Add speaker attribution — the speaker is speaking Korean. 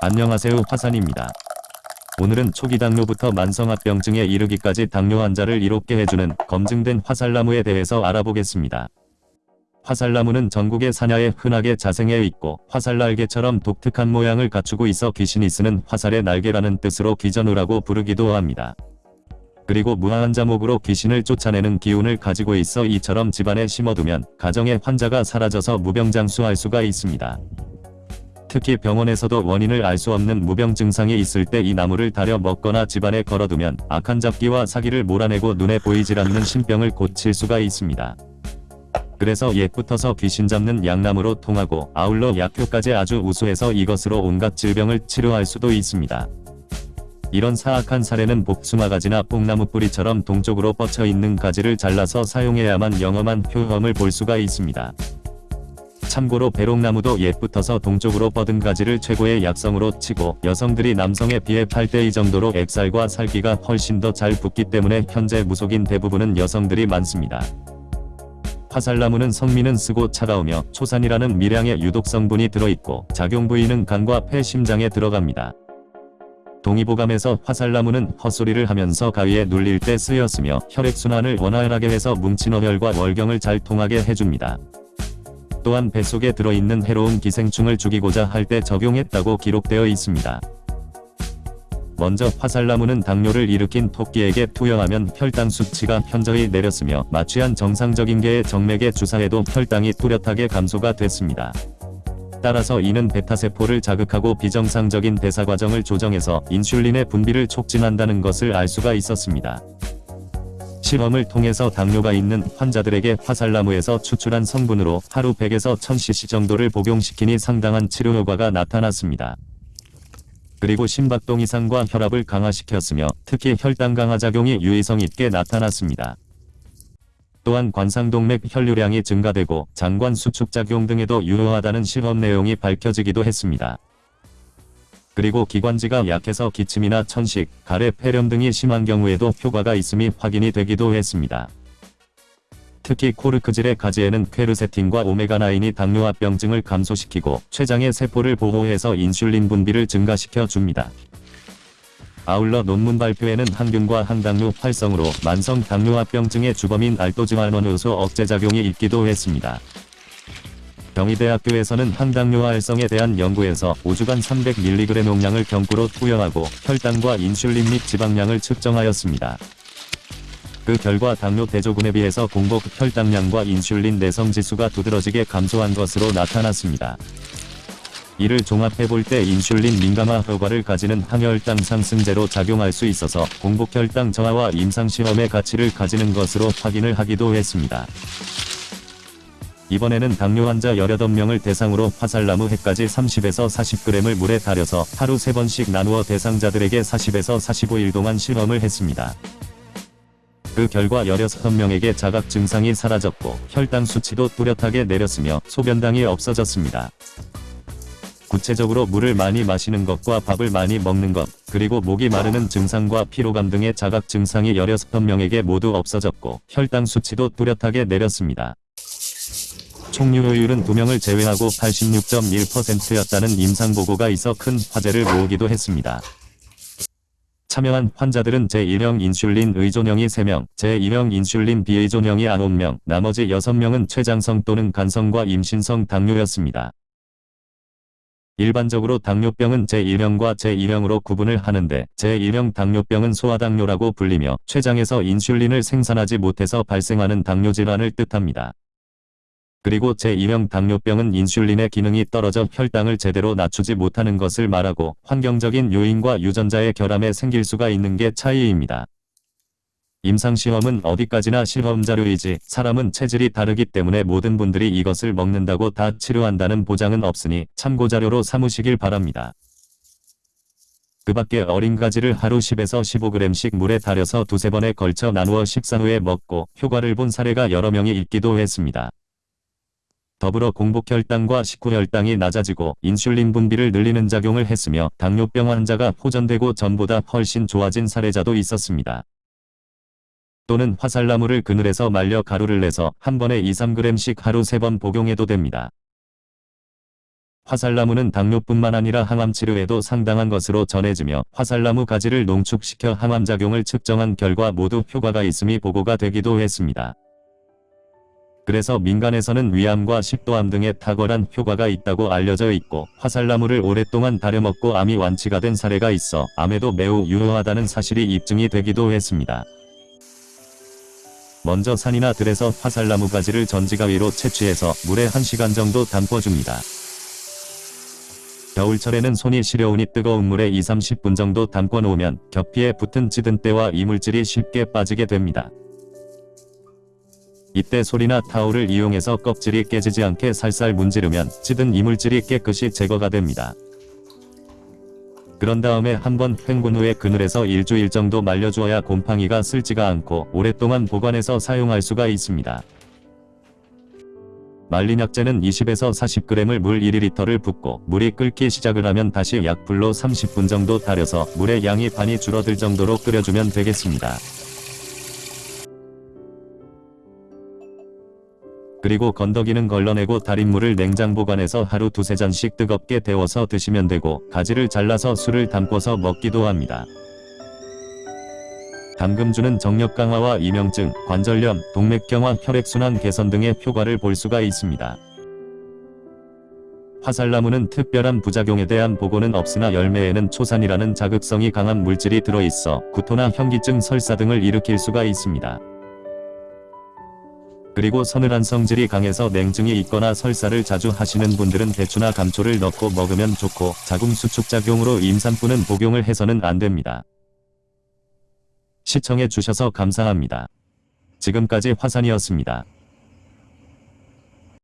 Speaker 1: 안녕하세요 화산입니다. 오늘은 초기 당뇨부터 만성합병증에 이르기까지 당뇨 환자를 이롭게 해주는 검증된 화살나무에 대해서 알아보겠습니다. 화살나무는 전국의 산야에 흔하게 자생해 있고 화살날개처럼 독특한 모양을 갖추고 있어 귀신이 쓰는 화살의 날개라는 뜻으로 귀전우라고 부르기도 합니다. 그리고 무한한 자목으로 귀신을 쫓아내는 기운을 가지고 있어 이처럼 집안에 심어두면 가정의 환자가 사라져서 무병장수할 수가 있습니다. 특히 병원에서도 원인을 알 수 없는 무병 증상이 있을 때 이 나무를 다려 먹거나 집안에 걸어두면 악한 잡기와 사기를 몰아내고 눈에 보이질 않는 신병을 고칠 수가 있습니다. 그래서 옛부터서 귀신 잡는 양나무로 통하고 아울러 약효까지 아주 우수해서 이것으로 온갖 질병을 치료할 수도 있습니다. 이런 사악한 사례는 복숭아가지나 뽕나무 뿌리처럼 동쪽으로 뻗쳐 있는 가지를 잘라서 사용해야만 영험한 효험을 볼 수가 있습니다. 참고로 배롱나무도 옛부터서 동쪽으로 뻗은 가지를 최고의 약성으로 치고 여성들이 남성에 비해 8대2 정도로 액살과 살기가 훨씬 더 잘 붙기 때문에 현재 무속인 대부분은 여성들이 많습니다. 화살나무는 성미는 쓰고 차가우며 초산이라는 미량의 유독 성분이 들어있고 작용 부위는 간과 폐 심장에 들어갑니다. 동의보감에서 화살나무는 헛소리를 하면서 가위에 눌릴 때 쓰였으며 혈액순환을 원활하게 해서 뭉친 어혈과 월경을 잘 통하게 해줍니다. 또한 뱃속에 들어있는 해로운 기생충을 죽이고자 할 때 적용했다고 기록되어 있습니다. 먼저 화살나무는 당뇨를 일으킨 토끼에게 투여하면 혈당 수치가 현저히 내렸으며 마취한 정상적인 개의 정맥에 주사해도 혈당이 뚜렷하게 감소가 됐습니다. 따라서 이는 베타세포를 자극하고 비정상적인 대사 과정을 조정해서 인슐린의 분비를 촉진한다는 것을 알 수가 있었습니다. 실험을 통해서 당뇨가 있는 환자들에게 화살나무에서 추출한 성분으로 하루 100에서 1000cc 정도를 복용시키니 상당한 치료 효과가 나타났습니다. 그리고 심박동 이상과 혈압을 강화시켰으며 특히 혈당 강화 작용이 유의성 있게 나타났습니다. 또한 관상동맥 혈류량이 증가되고 장관 수축 작용 등에도 유효하다는 실험 내용이 밝혀지기도 했습니다. 그리고 기관지가 약해서 기침이나 천식, 가래 폐렴 등이 심한 경우에도 효과가 있음이 확인이 되기도 했습니다. 특히 코르크질의 가지에는 퀘르세틴과 오메가9이 당뇨합병증을 감소시키고 췌장의 세포를 보호해서 인슐린 분비를 증가시켜 줍니다. 아울러 논문 발표에는 항균과 항당뇨 활성으로 만성 당뇨합병증의 주범인 알도즈말원효소 억제작용이 있기도 했습니다. 경희대학교에서는 항당뇨 활성에 대한 연구에서 5주간 300mg 용량을 경구로 투여하고 혈당과 인슐린 및 지방량을 측정하였습니다. 그 결과 당뇨 대조군에 비해서 공복 혈당량과 인슐린 내성 지수가 두드러지게 감소한 것으로 나타났습니다. 이를 종합해 볼 때 인슐린 민감화 효과를 가지는 항혈당 상승제로 작용할 수 있어서 공복혈당 저하와 임상시험의 가치를 가지는 것으로 확인을 하기도 했습니다. 이번에는 당뇨 환자 18명을 대상으로 화살나무 해까지 30에서 40g을 물에 달여서 하루 3번씩 나누어 대상자들에게 40에서 45일 동안 실험을 했습니다. 그 결과 16명에게 자각 증상이 사라졌고 혈당 수치도 뚜렷하게 내렸으며 소변당이 없어졌습니다. 구체적으로 물을 많이 마시는 것과 밥을 많이 먹는 것, 그리고 목이 마르는 증상과 피로감 등의 자각 증상이 16명에게 모두 없어졌고 혈당 수치도 뚜렷하게 내렸습니다. 총유효율은 2명을 제외하고 86.1%였다는 임상보고가 있어 큰 화제를 모으기도 했습니다. 참여한 환자들은 제1형 인슐린 의존형이 3명, 제2형 인슐린 비의존형이 9명, 나머지 6명은 췌장성 또는 간성과 임신성 당뇨였습니다. 일반적으로 당뇨병은 제1형과 제2형으로 구분을 하는데 제1형 당뇨병은 소아당뇨라고 불리며 췌장에서 인슐린을 생산하지 못해서 발생하는 당뇨질환을 뜻합니다. 그리고 제2형 당뇨병은 인슐린의 기능이 떨어져 혈당을 제대로 낮추지 못하는 것을 말하고 환경적인 요인과 유전자의 결함에 생길 수가 있는 게 차이입니다. 임상시험은 어디까지나 실험자료이지 사람은 체질이 다르기 때문에 모든 분들이 이것을 먹는다고 다 치료한다는 보장은 없으니 참고자료로 삼으시길 바랍니다. 그 밖에 어린 가지를 하루 10에서 15g씩 물에 달여서 두세 번에 걸쳐 나누어 식사 후에 먹고 효과를 본 사례가 여러 명이 있기도 했습니다. 더불어 공복혈당과 식후혈당이 낮아지고 인슐린 분비를 늘리는 작용을 했으며 당뇨병 환자가 호전되고 전보다 훨씬 좋아진 사례자도 있었습니다. 또는 화살나무를 그늘에서 말려 가루를 내서 한 번에 2-3g씩 하루 3번 복용해도 됩니다. 화살나무는 당뇨뿐만 아니라 항암 치료에도 상당한 것으로 전해지며 화살나무 가지를 농축시켜 항암작용을 측정한 결과 모두 효과가 있음이 보고가 되기도 했습니다. 그래서 민간에서는 위암과 식도암 등에 탁월한 효과가 있다고 알려져 있고 화살나무를 오랫동안 다려먹고 암이 완치가 된 사례가 있어 암에도 매우 유효하다는 사실이 입증이 되기도 했습니다. 먼저 산이나 들에서 화살나무 가지를 전지가위로 채취해서 물에 1시간 정도 담궈줍니다. 겨울철에는 손이 시려우니 뜨거운 물에 2-30분 정도 담궈 놓으면 겹피에 붙은 찌든 때와 이물질이 쉽게 빠지게 됩니다. 이때 소리나 타올을 이용해서 껍질이 깨지지 않게 살살 문지르면 찌든 이물질이 깨끗이 제거가 됩니다. 그런 다음에 한번 헹군 후에 그늘에서 일주일 정도 말려주어야 곰팡이가 슬지가 않고 오랫동안 보관해서 사용할 수가 있습니다. 말린 약재는 20에서 40g을 물 1리터를 붓고 물이 끓기 시작을 하면 다시 약불로 30분 정도 달여서 물의 양이 반이 줄어들 정도로 끓여주면 되겠습니다. 그리고 건더기는 걸러내고 달인 물을 냉장 보관해서 하루 두세 잔씩 뜨겁게 데워서 드시면 되고 가지를 잘라서 술을 담궈서 먹기도 합니다. 담금주는 정력 강화와 이명증, 관절염, 동맥경화, 혈액순환 개선 등의 효과를 볼 수가 있습니다. 화살나무는 특별한 부작용에 대한 보고는 없으나 열매에는 초산이라는 자극성이 강한 물질이 들어있어 구토나 현기증, 설사 등을 일으킬 수가 있습니다. 그리고 서늘한 성질이 강해서 냉증이 있거나 설사를 자주 하시는 분들은 대추나 감초를 넣고 먹으면 좋고 자궁 수축작용으로 임산부는 복용을 해서는 안 됩니다. 시청해 주셔서 감사합니다. 지금까지 화산이었습니다.